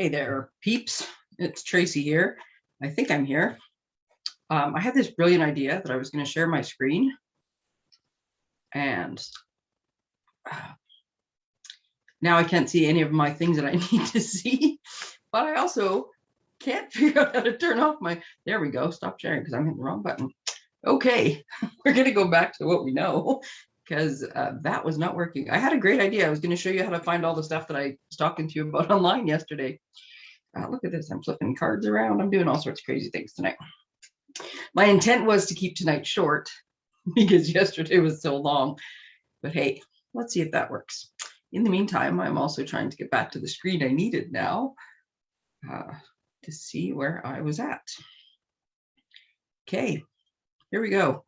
Hey there, peeps. It's Tracy here. I think I'm here. Um, I had this brilliant idea that I was going to share my screen. And uh, now I can't see any of my things that I need to see. But I also can't figure out how to turn off my, there we go, stop sharing because I'm hitting the wrong button. Okay, we're going to go back to what we know because uh, that was not working. I had a great idea. I was going to show you how to find all the stuff that I was talking to you about online yesterday. Uh, look at this. I'm flipping cards around. I'm doing all sorts of crazy things tonight. My intent was to keep tonight short because yesterday was so long. But hey, let's see if that works. In the meantime, I'm also trying to get back to the screen I needed now uh, to see where I was at. Okay, here we go.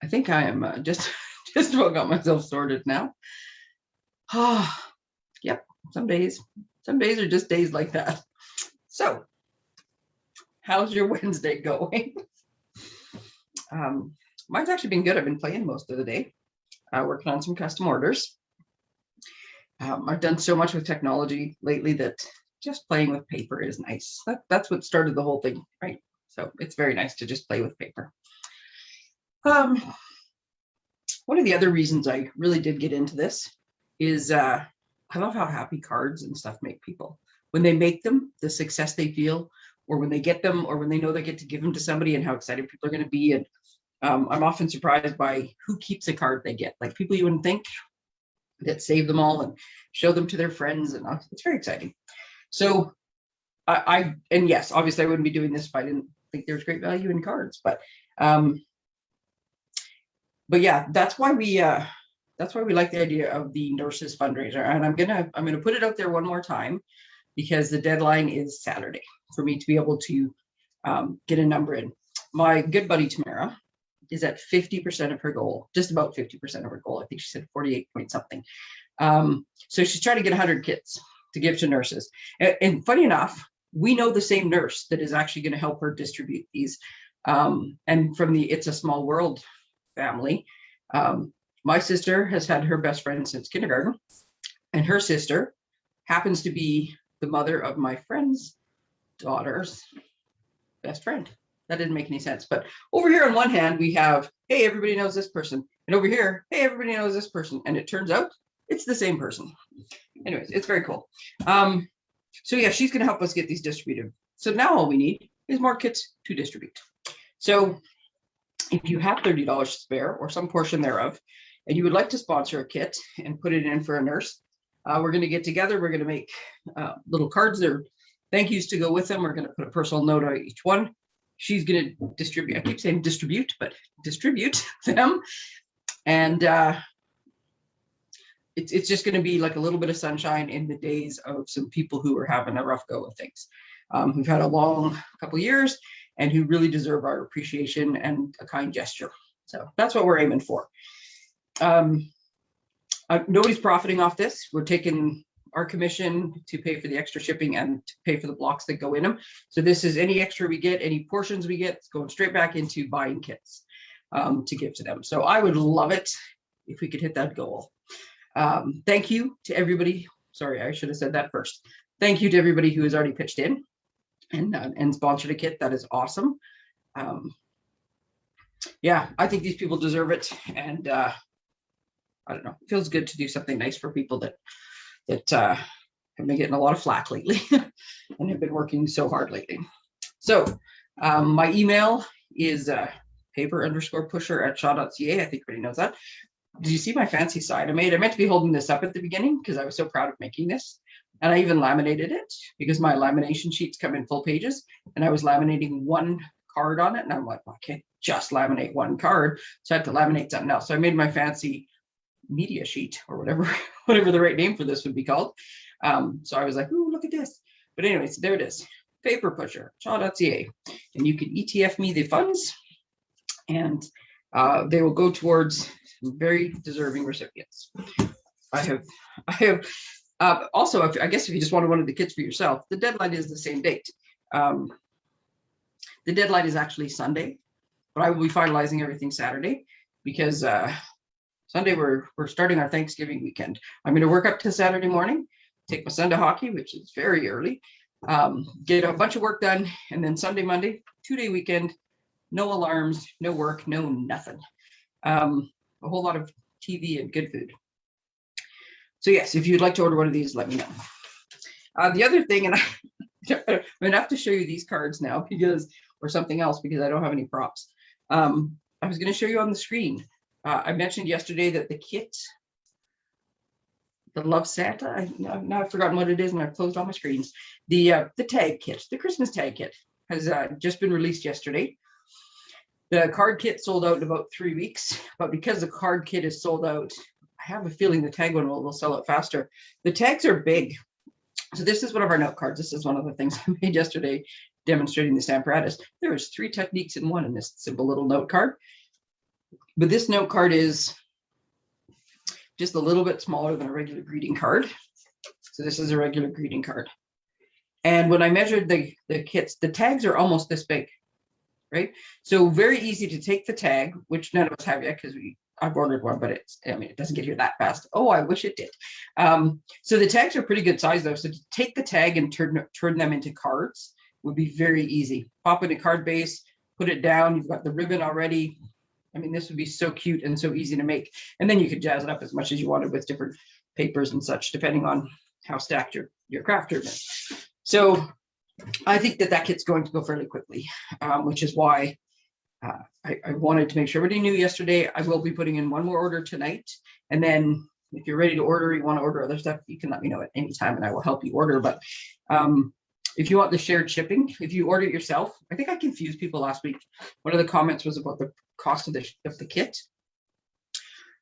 I think I am uh, just just about got myself sorted now. Ah, oh, yep, some days, some days are just days like that. So, how's your Wednesday going? um, mine's actually been good. I've been playing most of the day, uh, working on some custom orders. Um, I've done so much with technology lately that just playing with paper is nice. That, that's what started the whole thing, right? So it's very nice to just play with paper. Um, one of the other reasons I really did get into this is uh, I love how happy cards and stuff make people. When they make them, the success they feel, or when they get them, or when they know they get to give them to somebody and how excited people are going to be. And um, I'm often surprised by who keeps a card they get, like people you wouldn't think that save them all and show them to their friends. And uh, it's very exciting. So I, I, and yes, obviously I wouldn't be doing this if I didn't think there's great value in cards, but um, but yeah, that's why we uh, that's why we like the idea of the nurses fundraiser. And I'm gonna I'm gonna put it out there one more time because the deadline is Saturday for me to be able to um, get a number in. My good buddy Tamara is at 50% of her goal, just about 50% of her goal. I think she said 48 point something. Um, so she's trying to get 100 kits to give to nurses. And, and funny enough, we know the same nurse that is actually going to help her distribute these. Um, and from the It's a Small World family. Um, my sister has had her best friend since kindergarten, and her sister happens to be the mother of my friend's daughter's best friend. That didn't make any sense. But over here on one hand, we have, hey, everybody knows this person. And over here, hey, everybody knows this person. And it turns out it's the same person. Anyways, it's very cool. Um, so yeah, she's going to help us get these distributed. So now all we need is more kits to distribute. So if you have $30 to spare or some portion thereof, and you would like to sponsor a kit and put it in for a nurse, uh, we're going to get together. We're going to make uh, little cards there, thank yous to go with them. We're going to put a personal note on each one. She's going to distribute, I keep saying distribute, but distribute them. And uh, it's, it's just going to be like a little bit of sunshine in the days of some people who are having a rough go of things. Um, who've had a long couple years and who really deserve our appreciation and a kind gesture. So that's what we're aiming for. Um, uh, nobody's profiting off this. We're taking our commission to pay for the extra shipping and to pay for the blocks that go in them. So this is any extra we get, any portions we get, it's going straight back into buying kits um, to give to them. So I would love it if we could hit that goal. Um, thank you to everybody. Sorry, I should have said that first. Thank you to everybody who has already pitched in and uh, and sponsored a kit. That is awesome. Um, yeah, I think these people deserve it, and uh, I don't know. It feels good to do something nice for people that that uh, have been getting a lot of flack lately and have been working so hard lately. So um, my email is uh, paper underscore pusher at shaw.ca. I think everybody knows that. Did you see my fancy side I made? I meant to be holding this up at the beginning because I was so proud of making this. And I even laminated it because my lamination sheets come in full pages and I was laminating one card on it. And I'm like, well, I can't just laminate one card. So I had to laminate something else. So I made my fancy media sheet or whatever, whatever the right name for this would be called. Um, so I was like, ooh, look at this. But anyways, there it is. Paper pusher, shaw.ca. And you can ETF me the funds and uh, they will go towards very deserving recipients. I have, I have uh, also, if, I guess if you just wanted one of the kits for yourself, the deadline is the same date. Um, the deadline is actually Sunday, but I will be finalizing everything Saturday because uh, Sunday we're we're starting our Thanksgiving weekend. I'm going to work up to Saturday morning, take my son to hockey, which is very early, um, get a bunch of work done, and then Sunday, Monday, two day weekend, no alarms, no work, no nothing. Um, a whole lot of TV and good food. So yes, if you'd like to order one of these, let me know. Uh, the other thing, and I, I'm gonna have to show you these cards now because, or something else because I don't have any props. Um, I was gonna show you on the screen. Uh, I mentioned yesterday that the kit, the Love Santa, I, now now I've forgotten what it is and I've closed all my screens. The uh, the tag kit, the Christmas tag kit has uh, just been released yesterday. The card kit sold out in about three weeks, but because the card kit is sold out, I have a feeling the tag one will, will sell out faster. The tags are big. So this is one of our note cards. This is one of the things I made yesterday demonstrating the apparatus. There was three techniques in one in this simple little note card. But this note card is just a little bit smaller than a regular greeting card. So this is a regular greeting card. And when I measured the, the kits, the tags are almost this big, right? So very easy to take the tag, which none of us have yet because we I've ordered one, but it's I mean it doesn't get here that fast. Oh, I wish it did. Um, so the tags are pretty good size though. So to take the tag and turn turn them into cards would be very easy. Pop in a card base, put it down. You've got the ribbon already. I mean, this would be so cute and so easy to make. And then you could jazz it up as much as you wanted with different papers and such, depending on how stacked your, your craft room is. So I think that that kit's going to go fairly quickly, um, which is why uh, I, I wanted to make sure everybody knew yesterday. I will be putting in one more order tonight. And then if you're ready to order, you want to order other stuff, you can let me know at any time and I will help you order. But um, if you want the shared shipping, if you order it yourself, I think I confused people last week. One of the comments was about the cost of the, of the kit.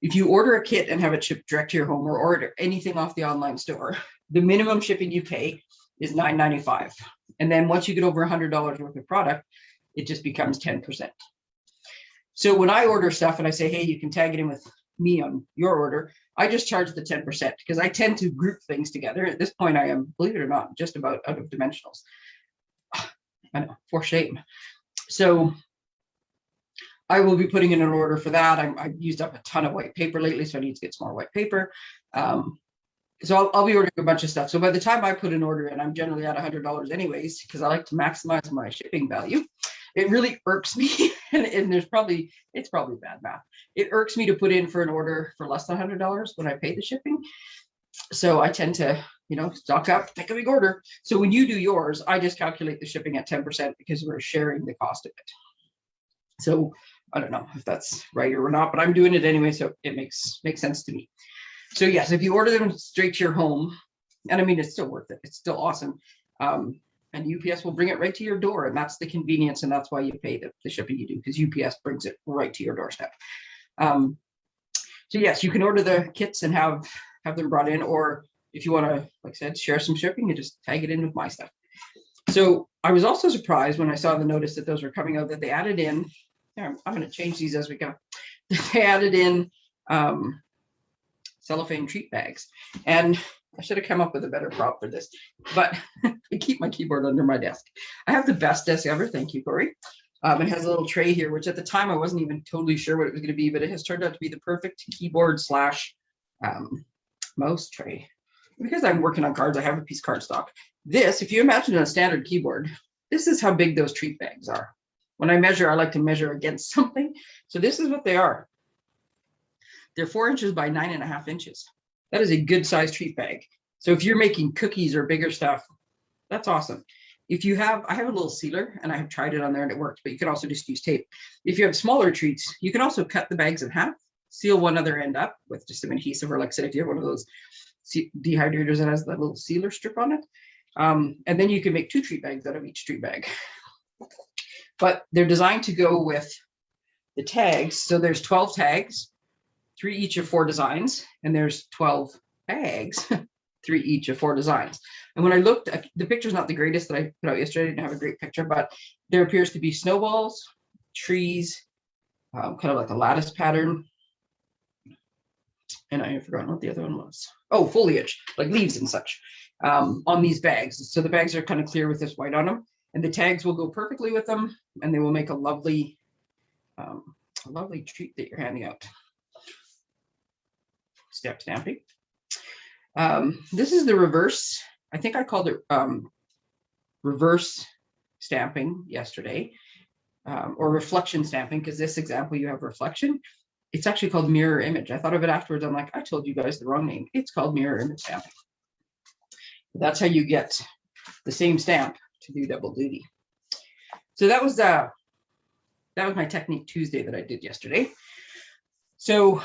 If you order a kit and have it shipped direct to your home or order anything off the online store, the minimum shipping you pay is $9.95. And then once you get over $100 worth of product, it just becomes 10%. So when I order stuff and I say, hey, you can tag it in with me on your order, I just charge the 10% because I tend to group things together. At this point, I am, believe it or not, just about out of dimensionals. I know, for shame. So I will be putting in an order for that. i have used up a ton of white paper lately, so I need to get some more white paper. Um, so I'll, I'll, be ordering a bunch of stuff. So by the time I put an order in, I'm generally at $100 anyways, because I like to maximize my shipping value it really irks me and, and, there's probably it's probably bad math. It irks me to put in for an order for less than hundred dollars when i pay the shipping. So i tend to you know stock up take a big order. So when you do yours i just calculate the shipping at 10 percent because we're sharing the cost of it. So i don't know if that's right or not but i'm doing it anyway so it makes makes sense to me. So yes if you order them straight to your home and i mean it's still worth it it's still awesome um, and UPS will bring it right to your door. And that's the convenience. And that's why you pay the, the shipping you do because UPS brings it right to your doorstep. Um, so yes, you can order the kits and have have them brought in, or if you want to, like I said, share some shipping, you just tag it in with my stuff. So I was also surprised when I saw the notice that those were coming out that they added in. I'm, I'm going to change these as we go. They added in um, cellophane treat bags, and I should have come up with a better prop for this, but I keep my keyboard under my desk. I have the best desk ever. Thank you, Corey. Um, it has a little tray here, which at the time I wasn't even totally sure what it was going to be, but it has turned out to be the perfect keyboard slash um, mouse tray. Because I'm working on cards, I have a piece of cardstock. This, if you imagine a standard keyboard, this is how big those treat bags are. When I measure, I like to measure against something. So this is what they are. They're four inches by nine and a half inches. That is a good size treat bag. So if you're making cookies or bigger stuff, that's awesome. If you have, I have a little sealer and I have tried it on there and it worked, but you can also just use tape. If you have smaller treats, you can also cut the bags in half, seal one other end up with just some adhesive, or like I said, if you have one of those dehydrators that has that little sealer strip on it, um, and then you can make two treat bags out of each treat bag. But they're designed to go with the tags. So there's 12 tags three each of four designs, and there's 12 bags, three each of four designs. And when I looked, the picture's not the greatest that I put out yesterday, I didn't have a great picture, but there appears to be snowballs, trees, um, kind of like a lattice pattern. And I have forgotten what the other one was. Oh, foliage, like leaves and such um, on these bags. So the bags are kind of clear with this white on them and the tags will go perfectly with them and they will make a lovely, um, a lovely treat that you're handing out step stamping. Um, this is the reverse. I think I called it um, reverse stamping yesterday, um, or reflection stamping, because this example you have reflection. It's actually called mirror image. I thought of it afterwards. I'm like, I told you guys the wrong name. It's called mirror image stamping. That's how you get the same stamp to do double duty. So that was uh that was my technique Tuesday that I did yesterday. So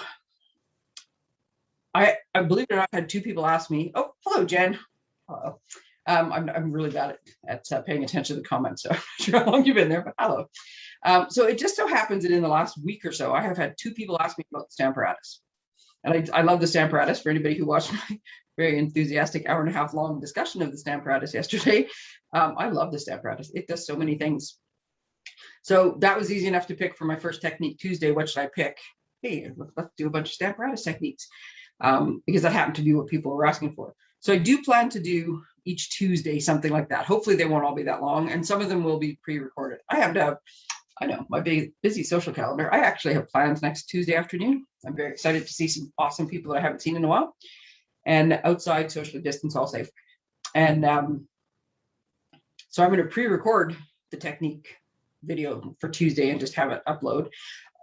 I believe it or not, I had two people ask me, oh, hello, Jen. Hello. Um, I'm, I'm really bad at, at uh, paying attention to the comments, so I'm not sure how long you've been there, but hello. Um, so it just so happens that in the last week or so, I have had two people ask me about the Stamparatus. And I, I love the Stamparatus for anybody who watched my very enthusiastic hour and a half long discussion of the Stamparatus yesterday. Um, I love the Stamparatus. It does so many things. So that was easy enough to pick for my first technique Tuesday. What should I pick? Hey, let's do a bunch of Stamparatus techniques um, because that happened to be what people were asking for. So I do plan to do each Tuesday, something like that. Hopefully they won't all be that long and some of them will be pre-recorded. I have to have, I know, my big busy social calendar. I actually have plans next Tuesday afternoon. I'm very excited to see some awesome people that I haven't seen in a while and outside socially distance all safe. And um, so I'm going to pre-record the technique video for Tuesday and just have it upload.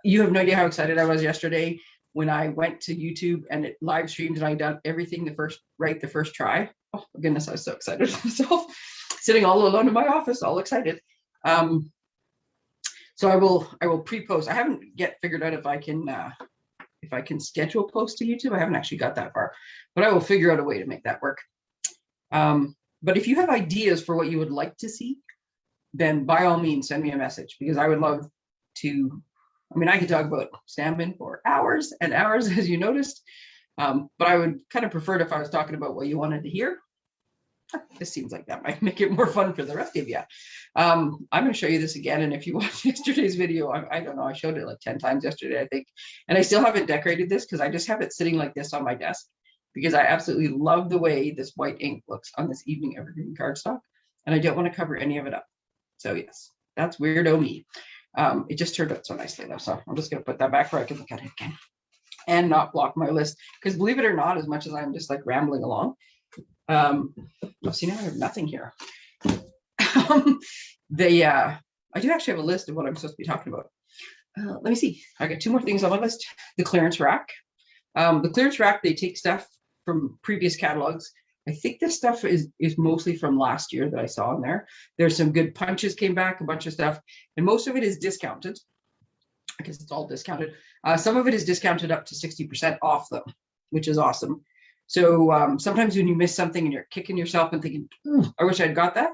You have no idea how excited I was yesterday when I went to YouTube and it live streamed and I done everything the first right the first try. Oh goodness, I was so excited myself, sitting all alone in my office, all excited. Um, so I will I will pre-post. I haven't yet figured out if I can uh, if I can schedule post to YouTube. I haven't actually got that far, but I will figure out a way to make that work. Um, but if you have ideas for what you would like to see, then by all means send me a message because I would love to I mean, I could talk about stamping for hours and hours, as you noticed, um, but I would kind of prefer it if I was talking about what you wanted to hear. This seems like that might make it more fun for the rest of you. Um, I'm going to show you this again, and if you watched yesterday's video, I, I, don't know, I showed it like 10 times yesterday, I think, and I still haven't decorated this because I just have it sitting like this on my desk because I absolutely love the way this white ink looks on this evening evergreen cardstock, and I don't want to cover any of it up. So yes, that's weirdo me. Um, it just turned out so nicely though. So I'm just gonna put that back where I can look at it again and not block my list. Because believe it or not, as much as I'm just like rambling along, um, oh, see now I have nothing here. they, uh, I do actually have a list of what I'm supposed to be talking about. Uh, let me see. I got two more things on my list. The clearance rack. Um, the clearance rack, they take stuff from previous catalogs I think this stuff is is mostly from last year that I saw in there. There's some good punches came back, a bunch of stuff, and most of it is discounted. I guess it's all discounted. Uh, some of it is discounted up to 60% off though, which is awesome. So um, sometimes when you miss something and you're kicking yourself and thinking, I wish I'd got that,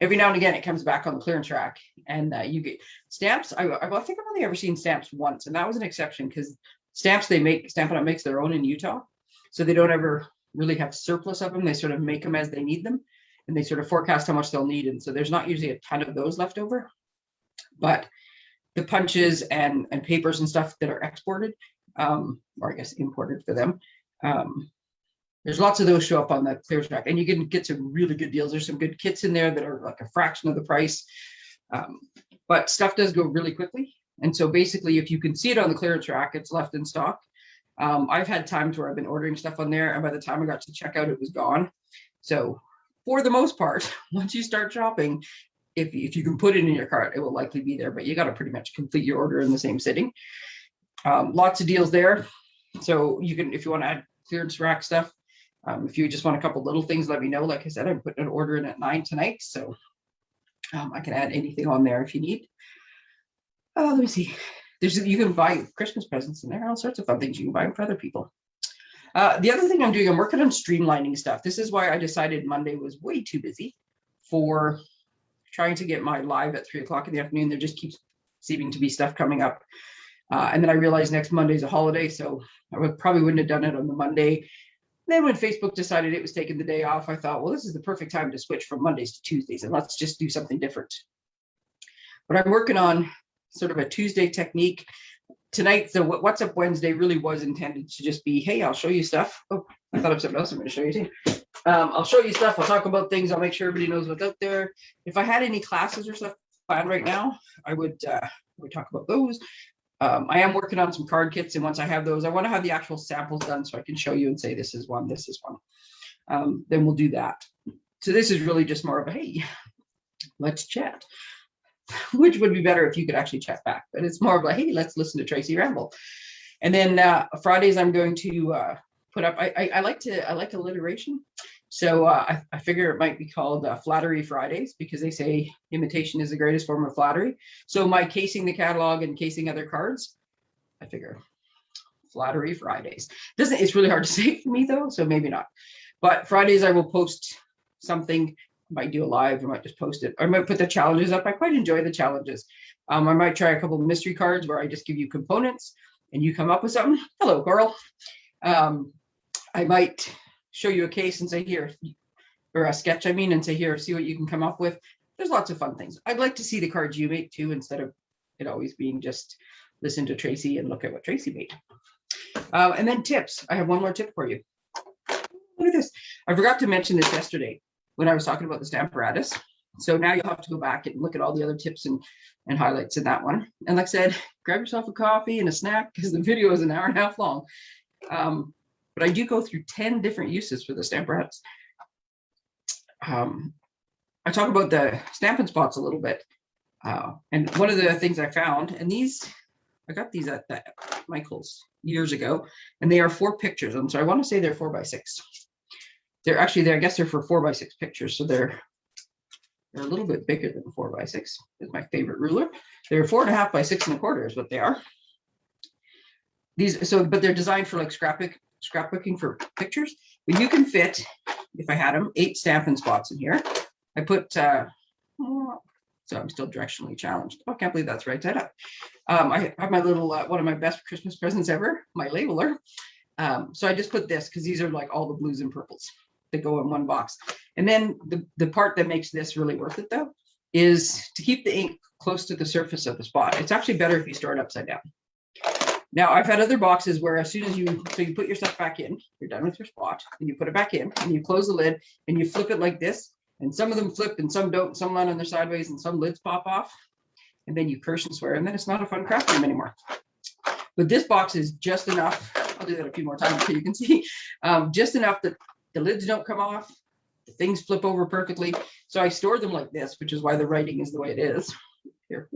every now and again it comes back on the clearance rack and uh, you get stamps. I, I think I've only ever seen stamps once, and that was an exception because stamps they make, Stampin' Up makes their own in Utah. So they don't ever really have surplus of them. They sort of make them as they need them and they sort of forecast how much they'll need. And so there's not usually a ton of those left over, but the punches and, and papers and stuff that are exported, um, or I guess imported for them, um, there's lots of those show up on the clearance rack and you can get some really good deals. There's some good kits in there that are like a fraction of the price. Um, but stuff does go really quickly. And so basically, if you can see it on the clearance rack, it's left in stock. Um, I've had times where I've been ordering stuff on there and by the time I got to checkout, it was gone. So for the most part, once you start shopping, if, if you can put it in your cart, it will likely be there, but you got to pretty much complete your order in the same sitting. Um, lots of deals there. So you can, if you want to add clearance rack stuff, um, if you just want a couple little things, let me know. Like I said, I'm putting an order in at nine tonight, so um, I can add anything on there if you need. Uh, let me see. There's you can buy Christmas presents and there are all sorts of fun things you can buy for other people. Uh, the other thing I'm doing, I'm working on streamlining stuff. This is why I decided Monday was way too busy for trying to get my live at three o'clock in the afternoon. There just keeps seeming to be stuff coming up. Uh, and then I realized next Monday's a holiday, so I would, probably wouldn't have done it on the Monday. Then when Facebook decided it was taking the day off, I thought, well, this is the perfect time to switch from Mondays to Tuesdays and let's just do something different. But I'm working on sort of a Tuesday technique. Tonight, the What's Up Wednesday really was intended to just be, hey, I'll show you stuff. Oh, I thought of something else I'm going to show you too. Um, I'll show you stuff. I'll talk about things. I'll make sure everybody knows what's out there. If I had any classes or stuff planned right now, I would uh, would talk about those. Um, I am working on some card kits, and once I have those, I want to have the actual samples done so I can show you and say this is one, this is one. Um, then we'll do that. So this is really just more of a hey, let's chat. Which would be better if you could actually chat back, but it's more of like, hey, let's listen to Tracy ramble. And then uh, Fridays, I'm going to uh, put up. I, I, I like to I like alliteration, so uh, I, I figure it might be called uh, Flattery Fridays because they say imitation is the greatest form of flattery. So my casing the catalog and casing other cards, I figure Flattery Fridays. Doesn't it's really hard to say for me though, so maybe not. But Fridays I will post something. Might do a live. I might just post it. I might put the challenges up. I quite enjoy the challenges. Um, I might try a couple mystery cards where I just give you components and you come up with something. Hello, girl. Um, I might show you a case and say here, or a sketch, I mean, and say here, see what you can come up with. There's lots of fun things. I'd like to see the cards you make too, instead of it always being just listen to Tracy and look at what Tracy made. Uh, and then tips. I have one more tip for you. Look at this. I forgot to mention this yesterday when I was talking about the apparatus. So now you'll have to go back and look at all the other tips and, and highlights in that one. And like I said, grab yourself a coffee and a snack because the video is an hour and a half long. Um, but I do go through 10 different uses for the Stamparatus. Um, I talk about the Stampin' Spots a little bit. Uh, and one of the things I found, and these, I got these at the Michael's years ago, and they are four pictures. And so I want to say they're four by six. They're actually there, I guess they're for four by six pictures. So they're they're a little bit bigger than four by six is my favorite ruler. They're four and a half by six and a quarter is what they are. These so but they're designed for like scrapbook scrapbooking for pictures. But you can fit, if I had them, eight Stampin' Spots in here. I put uh so I'm still directionally challenged. Oh, I can't believe that's right side up. Um, I have my little, uh, one of my best Christmas presents ever, my labeler. Um, so I just put this because these are like all the blues and purples that go in one box. And then the, the part that makes this really worth it though, is to keep the ink close to the surface of the spot. It's actually better if you store it upside down. Now I've had other boxes where as soon as you, so you put your stuff back in, you're done with your spot and you put it back in and you close the lid and you flip it like this. And some of them flip and some don't, some land on their sideways and some lids pop off. And then you curse and swear and then it's not a fun craft room anymore. But this box is just enough. I'll do that a few more times so you can see. Um, just enough that the lids don't come off, the things flip over perfectly. So I store them like this, which is why the writing is the way it is. Here.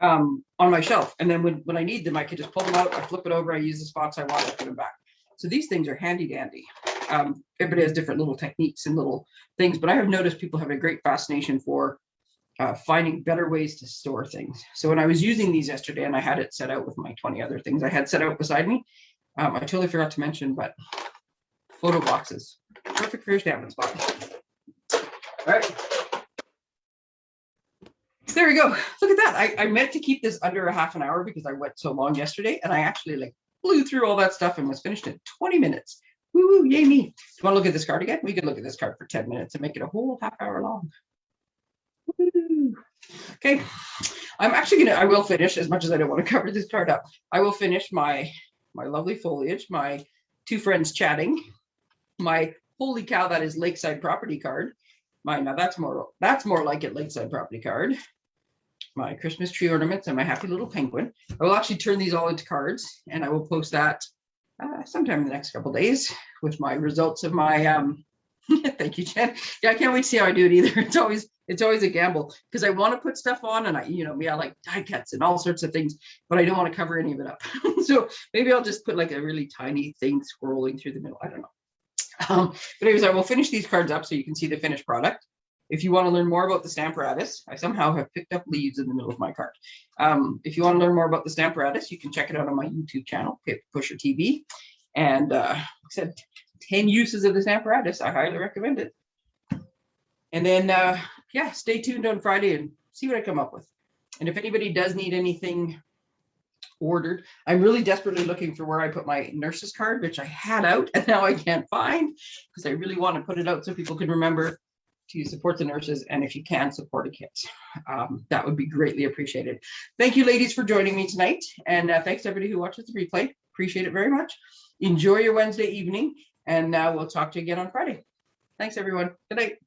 Um, on my shelf. And then when, when I need them, I can just pull them out, I flip it over, I use the spots I want, I put them back. So these things are handy dandy. Um, everybody has different little techniques and little things, but I have noticed people have a great fascination for uh, finding better ways to store things. So when I was using these yesterday and I had it set out with my 20 other things I had set out beside me, um, I totally forgot to mention, but photo boxes. Perfect for your Stampin' Spot. All right. There we go. Look at that. I, I meant to keep this under a half an hour because I went so long yesterday and I actually like blew through all that stuff and was finished in 20 minutes. Woo, woo yay me. Do you want to look at this card again? We could look at this card for 10 minutes and make it a whole half hour long. Woo. Okay. I'm actually gonna, I will finish as much as I don't want to cover this card up. I will finish my, my lovely foliage, my two friends chatting, my holy cow, that is lakeside property card. My now that's more that's more like it lakeside property card. My Christmas tree ornaments and my happy little penguin. I will actually turn these all into cards and I will post that uh, sometime in the next couple days with my results of my um thank you Jen. Yeah, I can't wait to see how I do it either. It's always it's always a gamble because I want to put stuff on and I, you know, me, I like die cuts and all sorts of things, but I don't want to cover any of it up. so maybe I'll just put like a really tiny thing scrolling through the middle. I don't know. Um, but anyways, I will finish these cards up so you can see the finished product. If you want to learn more about the Stamparatus, I somehow have picked up leaves in the middle of my card. Um, if you want to learn more about the Stamparatus, you can check it out on my YouTube channel, Pusher TV. And uh, like I said, 10 uses of the Stamparatus. I highly recommend it. And then, uh, yeah, stay tuned on Friday and see what I come up with. And if anybody does need anything ordered. I'm really desperately looking for where I put my nurses card, which I had out and now I can't find because I really want to put it out so people can remember to support the nurses and if you can support a kit. Um, that would be greatly appreciated. Thank you ladies for joining me tonight and uh, thanks everybody who watches the replay. Appreciate it very much. Enjoy your Wednesday evening and uh, we'll talk to you again on Friday. Thanks everyone. Good night.